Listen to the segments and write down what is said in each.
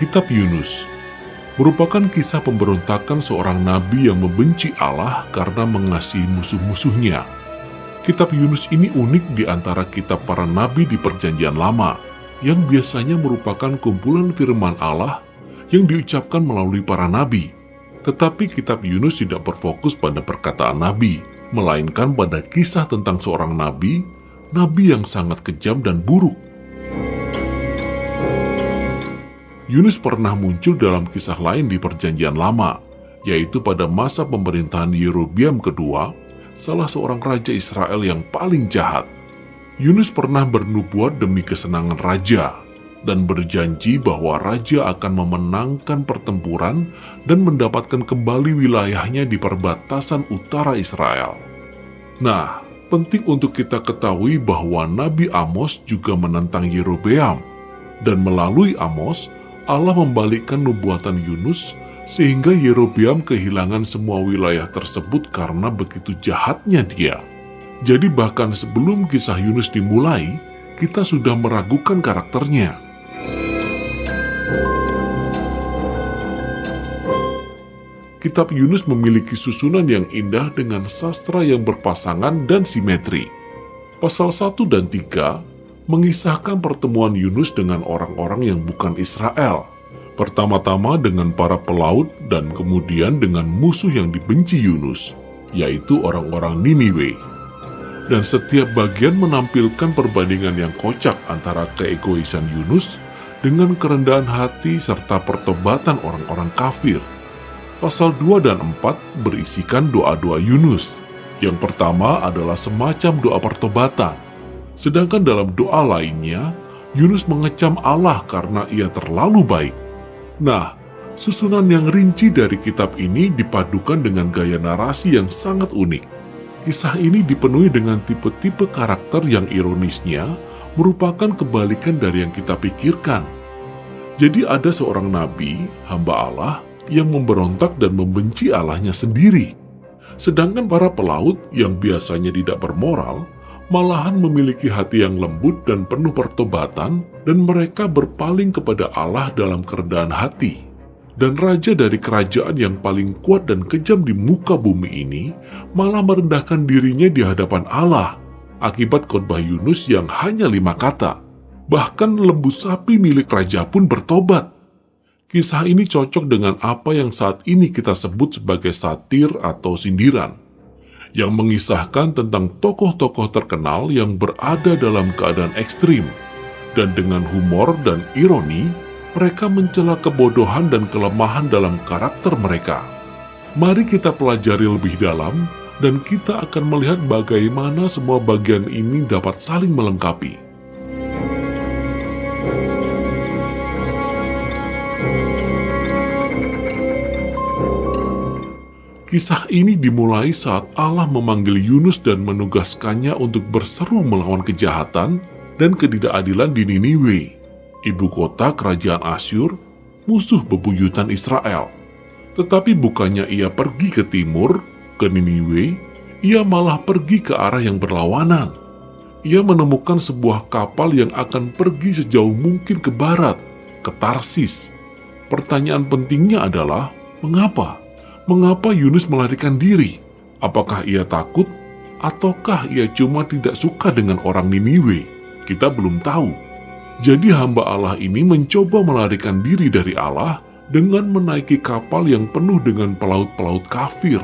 Kitab Yunus merupakan kisah pemberontakan seorang nabi yang membenci Allah karena mengasihi musuh-musuhnya. Kitab Yunus ini unik di antara kitab para nabi di Perjanjian Lama, yang biasanya merupakan kumpulan firman Allah yang diucapkan melalui para nabi. Tetapi kitab Yunus tidak berfokus pada perkataan nabi, melainkan pada kisah tentang seorang nabi, nabi yang sangat kejam dan buruk. Yunus pernah muncul dalam kisah lain di Perjanjian Lama, yaitu pada masa pemerintahan Yerobiam kedua, salah seorang raja Israel yang paling jahat. Yunus pernah bernubuat demi kesenangan raja dan berjanji bahwa raja akan memenangkan pertempuran dan mendapatkan kembali wilayahnya di perbatasan utara Israel. Nah, penting untuk kita ketahui bahwa Nabi Amos juga menentang Yerobeam, dan melalui Amos, Allah membalikkan nubuatan Yunus sehingga Yerobeam kehilangan semua wilayah tersebut karena begitu jahatnya dia. Jadi bahkan sebelum kisah Yunus dimulai, kita sudah meragukan karakternya. Kitab Yunus memiliki susunan yang indah dengan sastra yang berpasangan dan simetri. Pasal 1 dan 3 mengisahkan pertemuan Yunus dengan orang-orang yang bukan Israel. Pertama-tama dengan para pelaut dan kemudian dengan musuh yang dibenci Yunus, yaitu orang-orang Niniwe. Dan setiap bagian menampilkan perbandingan yang kocak antara keegoisan Yunus dengan kerendahan hati serta pertobatan orang-orang kafir. Pasal 2 dan 4 berisikan doa-doa Yunus. Yang pertama adalah semacam doa pertobatan, Sedangkan dalam doa lainnya, Yunus mengecam Allah karena ia terlalu baik. Nah, susunan yang rinci dari kitab ini dipadukan dengan gaya narasi yang sangat unik. Kisah ini dipenuhi dengan tipe-tipe karakter yang ironisnya merupakan kebalikan dari yang kita pikirkan. Jadi ada seorang nabi, hamba Allah, yang memberontak dan membenci Allahnya sendiri. Sedangkan para pelaut yang biasanya tidak bermoral, malahan memiliki hati yang lembut dan penuh pertobatan, dan mereka berpaling kepada Allah dalam kerendahan hati. Dan raja dari kerajaan yang paling kuat dan kejam di muka bumi ini malah merendahkan dirinya di hadapan Allah akibat khotbah Yunus yang hanya lima kata. Bahkan lembu sapi milik raja pun bertobat. Kisah ini cocok dengan apa yang saat ini kita sebut sebagai satir atau sindiran yang mengisahkan tentang tokoh-tokoh terkenal yang berada dalam keadaan ekstrim. Dan dengan humor dan ironi, mereka mencela kebodohan dan kelemahan dalam karakter mereka. Mari kita pelajari lebih dalam, dan kita akan melihat bagaimana semua bagian ini dapat saling melengkapi. Kisah ini dimulai saat Allah memanggil Yunus dan menugaskannya untuk berseru melawan kejahatan dan ketidakadilan di Niniwe, ibu kota kerajaan Asyur, musuh bebuyutan Israel. Tetapi bukannya ia pergi ke timur, ke Niniwe, ia malah pergi ke arah yang berlawanan. Ia menemukan sebuah kapal yang akan pergi sejauh mungkin ke barat, ke Tarsis. Pertanyaan pentingnya adalah, mengapa? Mengapa Yunus melarikan diri? Apakah ia takut? Ataukah ia cuma tidak suka dengan orang Niniwe? Kita belum tahu. Jadi hamba Allah ini mencoba melarikan diri dari Allah dengan menaiki kapal yang penuh dengan pelaut-pelaut kafir.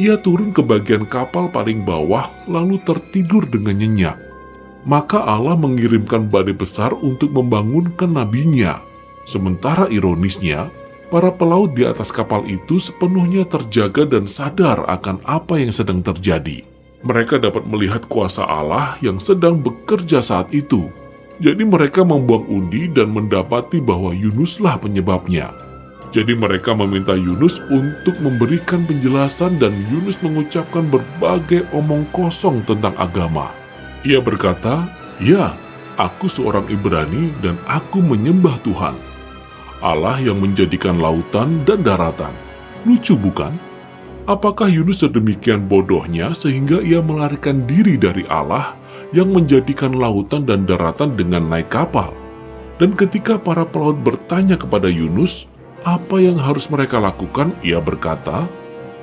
Ia turun ke bagian kapal paling bawah lalu tertidur dengan nyenyak. Maka Allah mengirimkan badai besar untuk membangunkan nabinya. Sementara ironisnya, Para pelaut di atas kapal itu sepenuhnya terjaga dan sadar akan apa yang sedang terjadi. Mereka dapat melihat kuasa Allah yang sedang bekerja saat itu. Jadi mereka membuang undi dan mendapati bahwa Yunuslah penyebabnya. Jadi mereka meminta Yunus untuk memberikan penjelasan dan Yunus mengucapkan berbagai omong kosong tentang agama. Ia berkata, Ya, aku seorang Ibrani dan aku menyembah Tuhan. Allah yang menjadikan lautan dan daratan. Lucu bukan? Apakah Yunus sedemikian bodohnya sehingga ia melarikan diri dari Allah yang menjadikan lautan dan daratan dengan naik kapal? Dan ketika para pelaut bertanya kepada Yunus, apa yang harus mereka lakukan, ia berkata,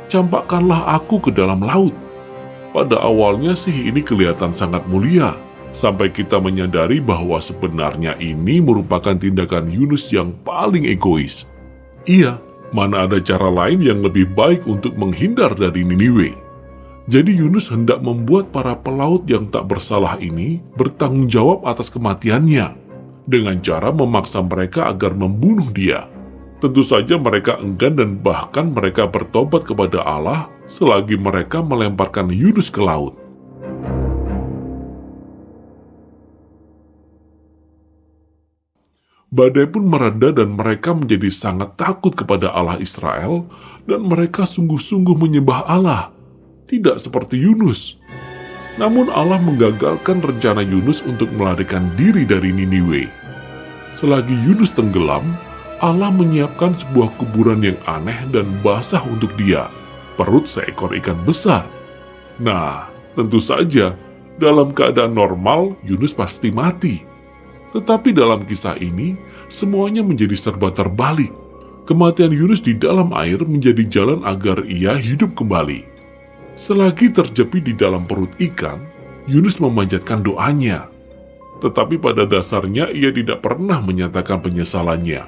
Campakkanlah aku ke dalam laut. Pada awalnya sih ini kelihatan sangat mulia, sampai kita menyadari bahwa sebenarnya ini merupakan tindakan Yunus yang paling egois. Iya, mana ada cara lain yang lebih baik untuk menghindar dari Niniwe. Jadi Yunus hendak membuat para pelaut yang tak bersalah ini bertanggung jawab atas kematiannya dengan cara memaksa mereka agar membunuh dia. Tentu saja mereka enggan dan bahkan mereka bertobat kepada Allah selagi mereka melemparkan Yunus ke laut. Badai pun mereda dan mereka menjadi sangat takut kepada Allah Israel dan mereka sungguh-sungguh menyembah Allah, tidak seperti Yunus. Namun Allah menggagalkan rencana Yunus untuk melarikan diri dari Niniwe. Selagi Yunus tenggelam, Allah menyiapkan sebuah kuburan yang aneh dan basah untuk dia, perut seekor ikan besar. Nah, tentu saja, dalam keadaan normal, Yunus pasti mati. Tetapi dalam kisah ini, semuanya menjadi serba terbalik. Kematian Yunus di dalam air menjadi jalan agar ia hidup kembali. Selagi terjepit di dalam perut ikan, Yunus memanjatkan doanya. Tetapi pada dasarnya ia tidak pernah menyatakan penyesalannya.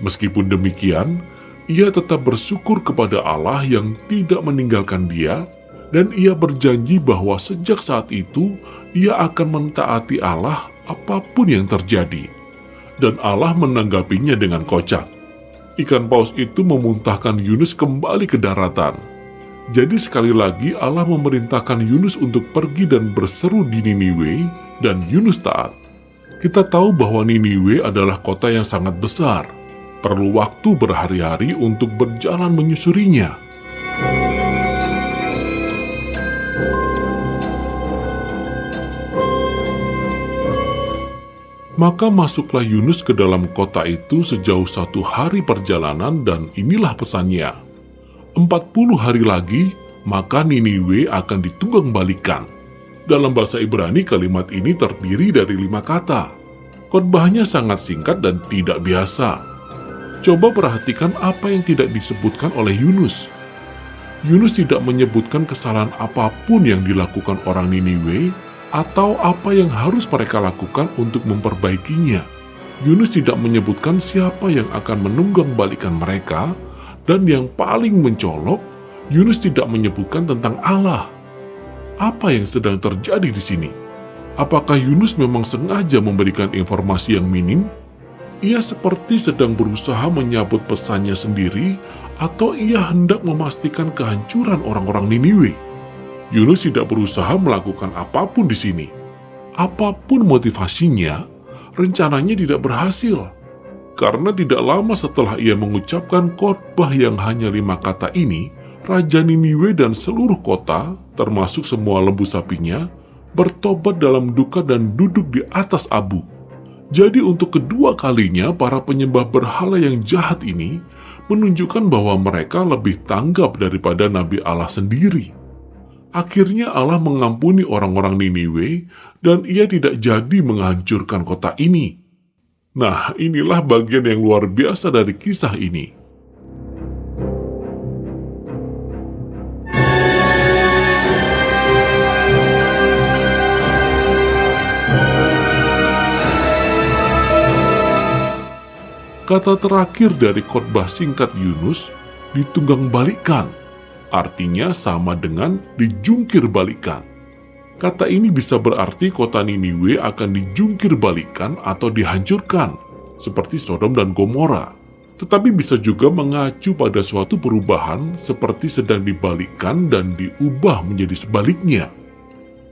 Meskipun demikian, ia tetap bersyukur kepada Allah yang tidak meninggalkan dia dan ia berjanji bahwa sejak saat itu ia akan mentaati Allah apa pun yang terjadi. Dan Allah menanggapinya dengan kocak. Ikan paus itu memuntahkan Yunus kembali ke daratan. Jadi sekali lagi Allah memerintahkan Yunus untuk pergi dan berseru di Niniwe dan Yunus taat. Kita tahu bahwa Niniwe adalah kota yang sangat besar. Perlu waktu berhari-hari untuk berjalan menyusurinya. Maka masuklah Yunus ke dalam kota itu sejauh satu hari perjalanan dan inilah pesannya. Empat puluh hari lagi, maka Niniwe akan ditunggang balikan. Dalam bahasa Ibrani kalimat ini terdiri dari lima kata. Khotbahnya sangat singkat dan tidak biasa. Coba perhatikan apa yang tidak disebutkan oleh Yunus. Yunus tidak menyebutkan kesalahan apa pun yang dilakukan orang Niniwe atau apa yang harus mereka lakukan untuk memperbaikinya. Yunus tidak menyebutkan siapa yang akan menunggang balikan mereka, dan yang paling mencolok, Yunus tidak menyebutkan tentang Allah. Apa yang sedang terjadi di sini? Apakah Yunus memang sengaja memberikan informasi yang minim? Ia seperti sedang berusaha menyabut pesannya sendiri, atau ia hendak memastikan kehancuran orang-orang Niniwe. Yunus tidak berusaha melakukan apa pun di sini. Apa pun motivasinya, rencananya tidak berhasil. Karena tidak lama setelah ia mengucapkan khotbah yang hanya lima kata ini, Raja Niniwe dan seluruh kota, termasuk semua lembu sapinya, bertobat dalam duka dan duduk di atas abu. Jadi untuk kedua kalinya para penyembah berhala yang jahat ini menunjukkan bahwa mereka lebih tanggap daripada Nabi Allah sendiri. Akhirnya Allah mengampuni orang-orang Niniwe dan ia tidak jadi menghancurkan kota ini. Nah, inilah bagian yang luar biasa dari kisah ini. Kata terakhir dari khotbah singkat Yunus ditunggang balikkan artinya sama dengan dijungkir balikan. Kata ini bisa berarti kota Niniwe akan dijungkir balikan atau dihancurkan, seperti Sodom dan Gomora. Tetapi bisa juga mengacu pada suatu perubahan seperti sedang dibalikkan dan diubah menjadi sebaliknya.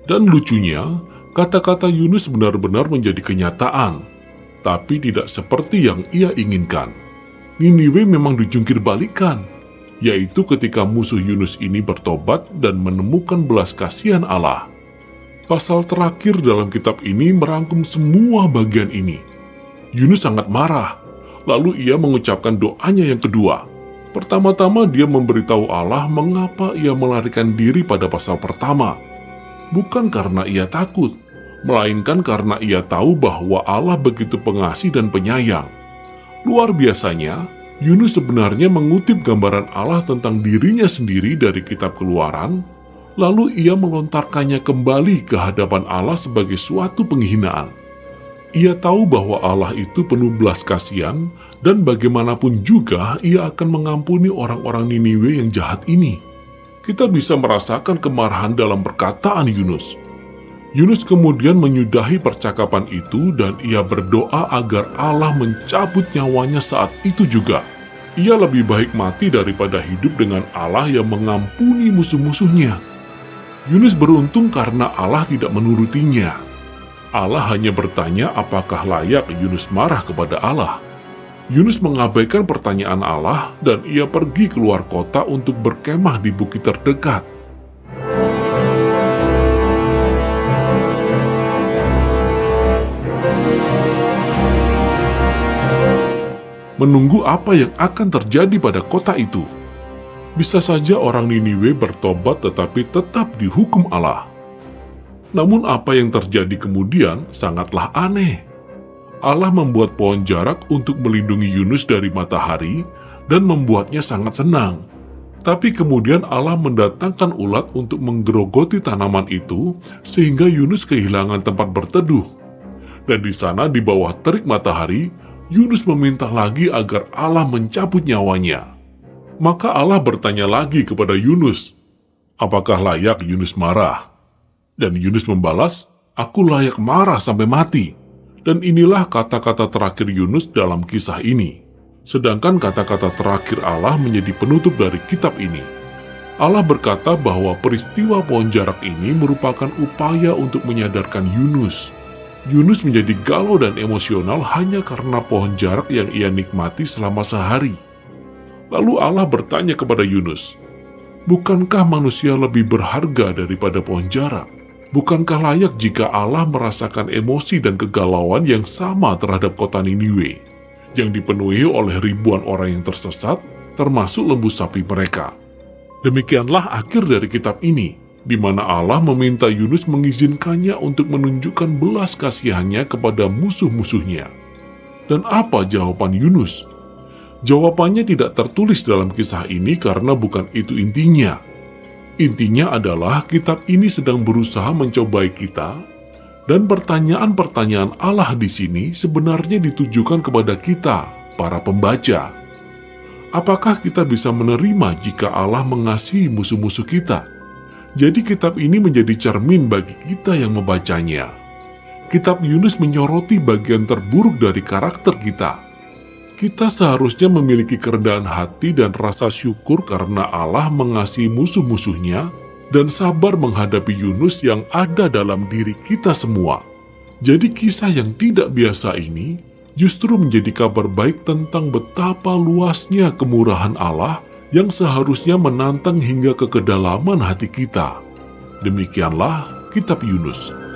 Dan lucunya, kata-kata Yunus benar-benar menjadi kenyataan, tapi tidak seperti yang ia inginkan. Niniwe memang dijungkir balikan, yaitu ketika musuh Yunus ini bertobat dan menemukan belas kasihan Allah. Pasal terakhir dalam kitab ini merangkum semua bagian ini. Yunus sangat marah, lalu ia mengucapkan doanya yang kedua. Pertama-tama dia memberitahu Allah mengapa ia melarikan diri pada pasal pertama. Bukan karena ia takut, melainkan karena ia tahu bahwa Allah begitu pengasih dan penyayang. Luar biasanya, Yunus sebenarnya mengutip gambaran Allah tentang dirinya sendiri dari kitab keluaran, lalu ia melontarkannya kembali ke hadapan Allah sebagai suatu penghinaan. Ia tahu bahwa Allah itu penuh belas kasihan dan bagaimanapun juga ia akan mengampuni orang-orang Niniwe yang jahat ini. Kita bisa merasakan kemarahan dalam perkataan Yunus. Yunus kemudian menyudahi percakapan itu dan ia berdoa agar Allah mencabut nyawanya saat itu juga. Ia lebih baik mati daripada hidup dengan Allah yang mengampuni musuh-musuhnya. Yunus beruntung karena Allah tidak menurutinya. Allah hanya bertanya apakah layak Yunus marah kepada Allah. Yunus mengabaikan pertanyaan Allah dan ia pergi keluar kota untuk berkemah di bukit terdekat. Menunggu apa yang akan terjadi pada kota itu. Bisa saja orang Niniwe bertobat tetapi tetap dihukum Allah. Namun apa yang terjadi kemudian sangatlah aneh. Allah membuat pohon jarak untuk melindungi Yunus dari matahari dan membuatnya sangat senang. Tapi kemudian Allah mendatangkan ulat untuk menggerogoti tanaman itu sehingga Yunus kehilangan tempat berteduh. Dan di sana di bawah terik matahari, Yunus meminta lagi agar Allah mencabut nyawanya. Maka Allah bertanya lagi kepada Yunus, apakah layak Yunus marah? Dan Yunus membalas, aku layak marah sampai mati. Dan inilah kata-kata terakhir Yunus dalam kisah ini. Sedangkan kata-kata terakhir Allah menjadi penutup dari kitab ini. Allah berkata bahwa peristiwa pohon jarak ini merupakan upaya untuk menyadarkan Yunus Yunus menjadi galau dan emosional hanya karena pohon jarak yang ia nikmati selama sehari. Lalu Allah bertanya kepada Yunus, Bukankah manusia lebih berharga daripada pohon jarak? Bukankah layak jika Allah merasakan emosi dan kegalauan yang sama terhadap kota Niniwe, yang dipenuhi oleh ribuan orang yang tersesat, termasuk lembu sapi mereka? Demikianlah akhir dari kitab ini di mana Allah meminta Yunus mengizinkannya untuk menunjukkan belas kasihannya kepada musuh-musuhnya. Dan apa jawaban Yunus? Jawabannya tidak tertulis dalam kisah ini karena bukan itu intinya. Intinya adalah kitab ini sedang berusaha mencobai kita, dan pertanyaan-pertanyaan Allah di sini sebenarnya ditujukan kepada kita, para pembaca. Apakah kita bisa menerima jika Allah mengasihi musuh-musuh kita? Jadi kitab ini menjadi cermin bagi kita yang membacanya. Kitab Yunus menyoroti bagian terburuk dari karakter kita. Kita seharusnya memiliki kerendahan hati dan rasa syukur karena Allah mengasihi musuh-musuhnya dan sabar menghadapi Yunus yang ada dalam diri kita semua. Jadi kisah yang tidak biasa ini justru menjadi kabar baik tentang betapa luasnya kemurahan Allah yang seharusnya menantang hingga ke kedalaman hati kita. Demikianlah Kitab Yunus.